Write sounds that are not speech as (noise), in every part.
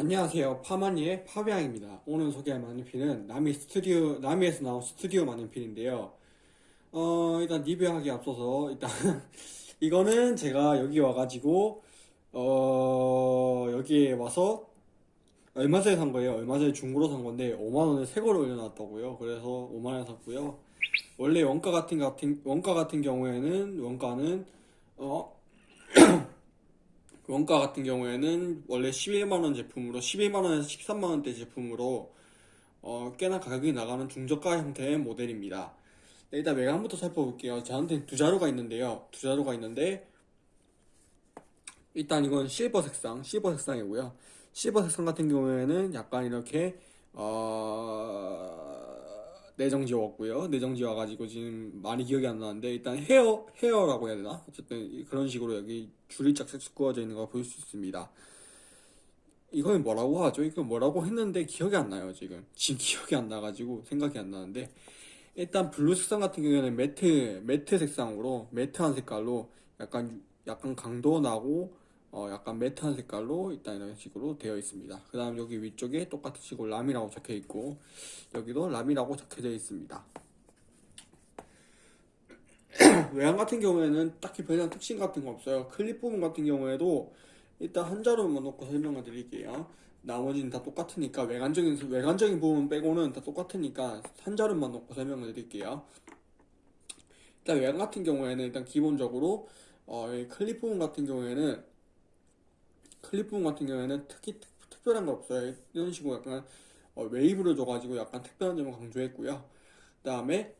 안녕하세요. 파마니의 파비앙입니다. 오늘 소개할 마니핀은 나미 스튜디오, 나미에서 나온 스튜디오 마니핀인데요. 어, 일단 리뷰하기 앞서서, 일단, (laughs) 이거는 제가 여기 와가지고, 어, 여기에 와서, 얼마 전에 산 거예요. 얼마 전에 중고로 산 건데, 5만원에 새 거로 올려놨다고요. 그래서 5만원에 샀고요. 원래 원가 같은, 같은, 원가 같은 경우에는, 원가는, 어, 원가 같은 경우에는 원래 11만원 제품으로 11만원에서 13만원대 제품으로 어, 꽤나 가격이 나가는 중저가 형태의 모델입니다. 네, 일단 외관부터 살펴볼게요. 저한테 두 자루가 있는데요. 두 자루가 있는데 일단 이건 실버 색상, 실버 색상이고요. 실버 색상 같은 경우에는 약간 이렇게 어... 내정 지웠고요. 내정 지워가지고 지금 많이 기억이 안 나는데 일단 헤어 헤어라고 해야 되나? 어쨌든 그런 식으로 여기 줄이 짝짝 구워져 있는 거볼수 있습니다. 이건 뭐라고 하죠? 이거 뭐라고 했는데 기억이 안 나요 지금. 지금 (laughs) 기억이 안 나가지고 생각이 안 나는데 일단 블루 색상 같은 경우에는 matte matte 색상으로 matte한 색깔로 약간 약간 광도 나고 어, 약간 matte한 색깔로 일단 이런 식으로 되어 있습니다. 그 다음 여기 위쪽에 똑같은 식으로 라미라고 적혀 있고 여기도 라미라고 적혀져 있습니다. (clears throat) 외양 같은 경우에는 딱히 별다른 특징 같은 거 없어요. 클립 부분 같은 경우에도 일단 한 자루만 놓고 설명을 드릴게요. 나머지는 다 똑같으니까 외관적인 외관적인 부분 빼고는 다 똑같으니까 한 자루만 놓고 설명을 드릴게요. 일단 외관 같은 경우에는 일단 기본적으로 어, 클립 부분 같은 경우에는 클립 부분 같은 경우에는 특히 특, 별한거 없어요. 이런 식으로 약간 어, 웨이브를 줘가지고 약간 특별한 점을 강조했고요. 그 다음에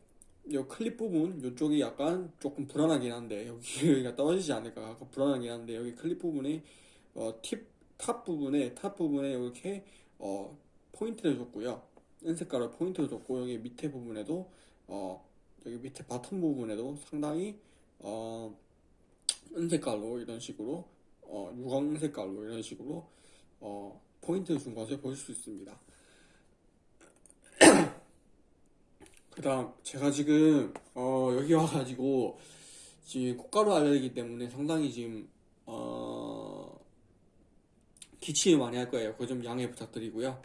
이 클립 부분 이쪽이 약간 조금 불안하긴 한데 (laughs) 여기가 떨어지지 않을까 약간 불안하긴 한데 여기 클립 부분이 어, 팁, top 부분에 top 부분에 이렇게 어, 포인트를 줬고요. 은색깔로 포인트를 줬고 여기 밑에 부분에도 어, 여기 밑에 bottom 부분에도 상당히 어, 은색깔로 이런 식으로 어, 유광 색깔로 이런 식으로 어, 포인트를 준 것을 볼수 있습니다. (clears throat) 그 다음 제가 지금 어, 여기 와가지고 지금 꽃가루 알레르기 때문에 상당히 지금 어, 기침을 많이 할 거예요. 그점 양해 부탁드리고요.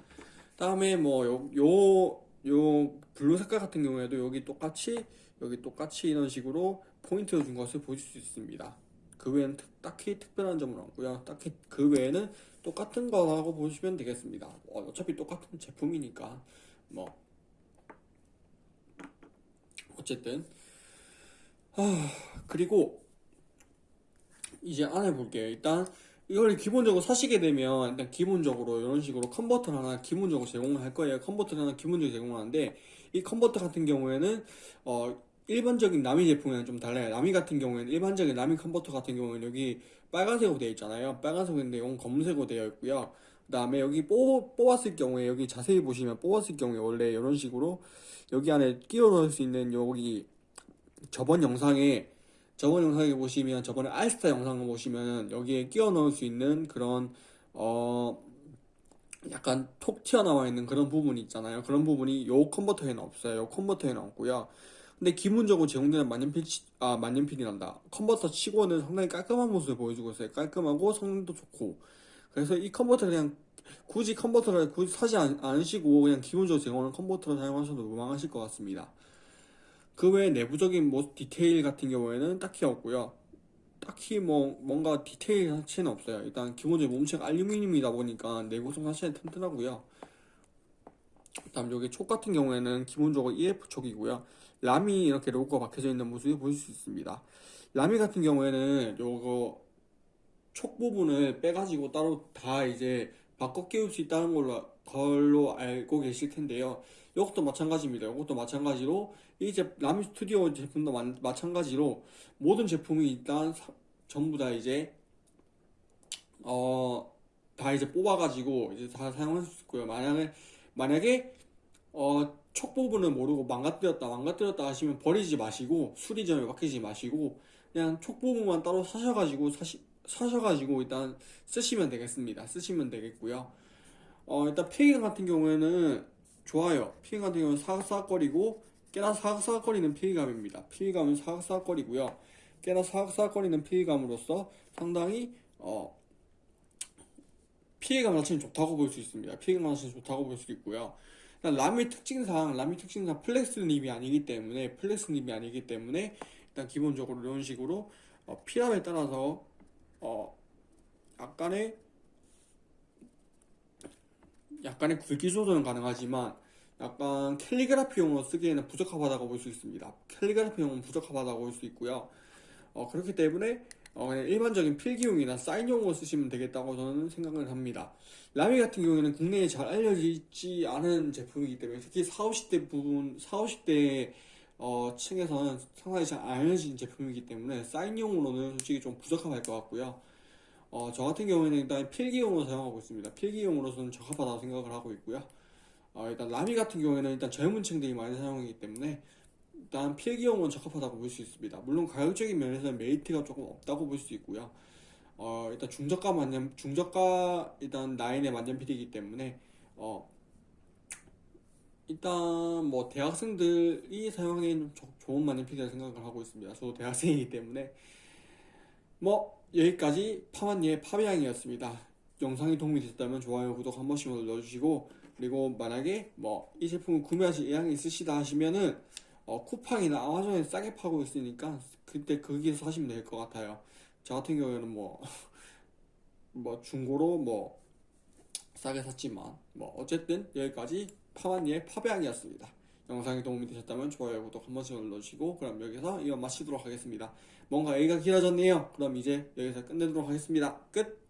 다음에 뭐요 요 요 블루 색깔 같은 경우에도 여기 똑같이 여기 똑같이 이런 식으로 포인트를 준 것을 보실 수 있습니다. 그 외에는 특, 딱히 특별한 점은 없고요. 딱히 그 외에는 똑같은 거라고 보시면 되겠습니다. 어차피 똑같은 제품이니까 뭐 어쨌든 아, 그리고 이제 안에 볼게요. 일단 이걸 기본적으로 사시게 되면 일단 기본적으로 이런 식으로 컨버터를 하나 기본적으로 제공을 할 거예요. 컨버터를 하나 기본적으로 제공을 하는데 이 컨버터 같은 경우에는 어 일반적인 나미 제품이랑 좀 달라요. 나미 같은 경우에는 일반적인 나미 컨버터 같은 경우에는 여기 빨간색으로 되어 있잖아요. 빨간색인데 이건 검은색으로 되어 있고요. 그 다음에 여기 뽑, 뽑았을 경우에 여기 자세히 보시면 뽑았을 경우에 원래 이런 식으로 여기 안에 끼워 넣을 수 있는 여기 저번 영상에 저번 영상에 보시면 저번에 알스타 영상을 보시면 여기에 끼워 넣을 수 있는 그런 어 약간 톡 튀어나와 있는 그런 부분이 있잖아요. 그런 부분이 요 컨버터에는 없어요. 요 컨버터에는 없고요. 근데 기본적으로 제공되는 만년필, 아, 만년필이란다. 컨버터 치고는 상당히 깔끔한 모습을 보여주고 있어요. 깔끔하고 성능도 좋고. 그래서 이 컨버터 그냥 굳이 컨버터를 굳이 사지 않, 않으시고 그냥 기본적으로 제공하는 컨버터를 사용하셔도 무방하실 것 같습니다. 그 외에 내부적인 뭐 디테일 같은 경우에는 딱히 없고요. 딱히 뭐 뭔가 디테일 자체는 없어요. 일단 기본적으로 몸체가 알루미늄이다 보니까 내구성 자체는 튼튼하고요. 다음 여기 촉 같은 경우에는 기본적으로 EF 촉이고요. 라미 이렇게 로고가 박혀져 있는 모습을 보실 수 있습니다. 라미 같은 경우에는 요거 촉 부분을 빼가지고 따로 다 이제 바꿔 끼울 수 있다는 걸로, 걸로 알고 계실 텐데요. 이것도 마찬가지입니다. 이것도 마찬가지로 이제 라미 스튜디오 제품도 마, 마찬가지로 모든 제품이 일단 사, 전부 다 이제 어 다 이제 뽑아가지고 이제 다 사용할 수 있고요. 만약에 만약에 어, 촉 부분을 모르고 망가뜨렸다 망가뜨렸다 하시면 버리지 마시고 수리점에 맡기지 마시고 그냥 촉 부분만 따로 사셔가지고 사시, 사셔가지고 일단 쓰시면 되겠습니다. 쓰시면 되겠고요. 어, 일단 필기감 같은 경우에는 좋아요. 필기감 같은 경우는 사각사각거리고 꽤나 사각사각거리는 필기감입니다. 필기감은 사각사각거리고요. 꽤나 사각사각거리는 필기감으로서 상당히 어, 필기감 자체는 좋다고 볼 수 있습니다. 필기감 자체는 좋다고 볼 수 있고요. 라미 특징상 라미 특징상 flex nib이 아니기 때문에 flex nib이 아니기 때문에 일단 기본적으로 이런 식으로 어, 피랍에 따라서 어 약간의 약간의 굵기 조절은 가능하지만 약간 캘리그라피용으로 쓰기에는 부적합하다고 볼 수 있습니다. 캘리그라피용은 부적합하다고 볼 수 있고요. 어, 그렇기 때문에 어, 그냥 일반적인 필기용이나 사인용으로 쓰시면 되겠다고 저는 생각을 합니다. 라미 같은 경우에는 국내에 잘 알려지지 않은 제품이기 때문에 특히 40, 50대 부분, 40, 50대 어, 층에서는 상당히 잘안 알려진 제품이기 때문에 사인용으로는 솔직히 좀 부적합할 것 같고요. 어, 저 같은 경우에는 일단 필기용으로 사용하고 있습니다. 필기용으로서는 적합하다고 생각을 하고 있고요. 어, 일단 라미 같은 경우에는 일단 젊은 층들이 많이 사용하기 때문에 일단 필기용은 적합하다고 볼 수 있습니다. 물론 가격적인 면에서는 메리트가 조금 없다고 볼 수 있고요. 어, 일단 중저가 만년 중저가 일단 라인의 만년 필이기 때문에 어, 일단 뭐 대학생들이 사용하기에는 좀 좋은 만년 필이라 생각을 하고 있습니다. 저도 대학생이기 때문에 뭐 여기까지 파마니의 파비앙이었습니다. 영상이 도움이 됐다면 좋아요, 구독 한 번씩 눌러주시고 그리고 만약에 뭐 이 제품을 구매하실 의향이 있으시다 하시면은 어, 쿠팡이나 아마존에 싸게 파고 있으니까 그때 거기서 사시면 될 것 같아요. 저 같은 경우에는 뭐, (laughs) 뭐 중고로 뭐 싸게 샀지만 뭐 어쨌든 여기까지 파마니의 파비앙이었습니다. 영상이 도움이 되셨다면 좋아요, 구독 한 번씩 눌러주시고 그럼 여기서 이만 마치도록 하겠습니다. 뭔가 얘기가 길어졌네요. 그럼 이제 여기서 끝내도록 하겠습니다. 끝!